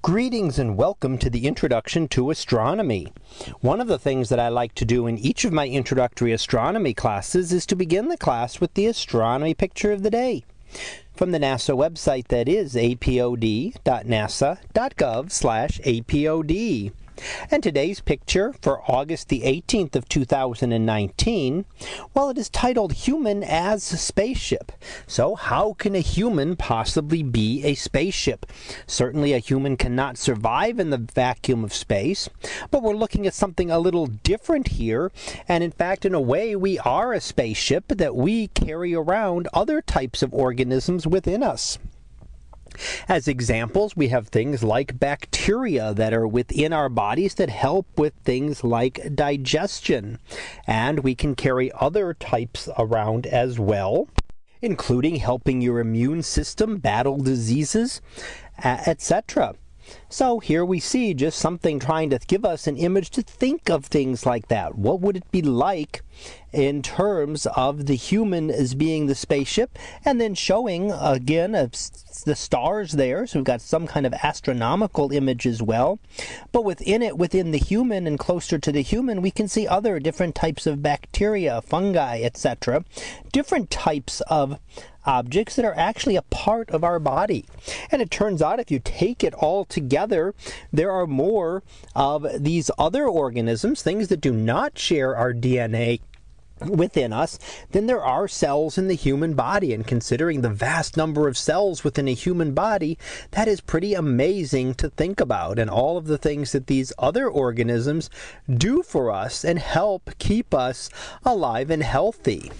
Greetings and welcome to the Introduction to Astronomy. One of the things that I like to do in each of my introductory astronomy classes is to begin the class with the astronomy picture of the day. From the NASA website that is apod.nasa.gov/apod. And today's picture for August the 18th of 2019, well, it is titled Human as Spaceship. So how can a human possibly be a spaceship? Certainly a human cannot survive in the vacuum of space, but we're looking at something a little different here. And in fact, in a way, we are a spaceship that we carry around other types of organisms within us. As examples, we have things like bacteria that are within our bodies that help with things like digestion. And we can carry other types around as well, including helping your immune system battle diseases, etc. So here we see just something trying to give us an image to think of things like that. What would it be like in terms of the human as being the spaceship and then showing again the stars there. So we've got some kind of astronomical image as well. But within it within the human and closer to the human we can see other different types of bacteria fungi etc different types of objects that are actually a part of our body. And it turns out if you take it all together, there are more of these other organisms, things that do not share our DNA within us than there are cells in the human body. And considering the vast number of cells within a human body, that is pretty amazing to think about. And all of the things that these other organisms do for us and help keep us alive and healthy.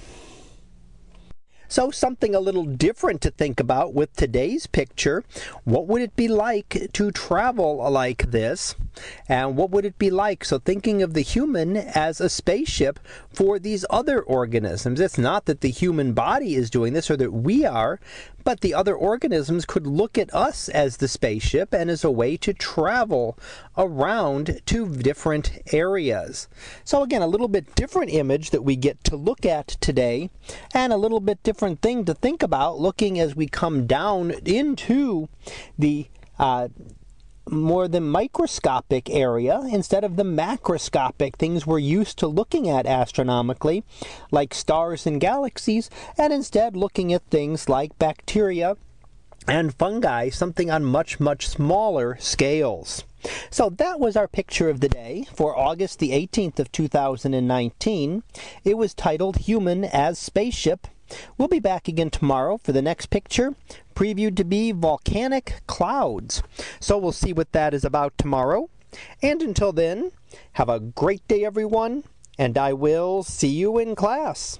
So, something a little different to think about with today's picture. What would it be like to travel like this? And what would it be like? So, thinking of the human as a spaceship for these other organisms. It's not that the human body is doing this or that we are, but the other organisms could look at us as the spaceship and as a way to travel around to different areas. So, again, a little bit different image that we get to look at today, and a little bit different thing to think about looking as we come down into the uh, more the microscopic area instead of the macroscopic things we're used to looking at astronomically, like stars and galaxies, and instead looking at things like bacteria and fungi, something on much, much smaller scales. So that was our picture of the day for August the 18th of 2019. It was titled Human as Spaceship We'll be back again tomorrow for the next picture, previewed to be volcanic clouds. So we'll see what that is about tomorrow. And until then, have a great day, everyone, and I will see you in class.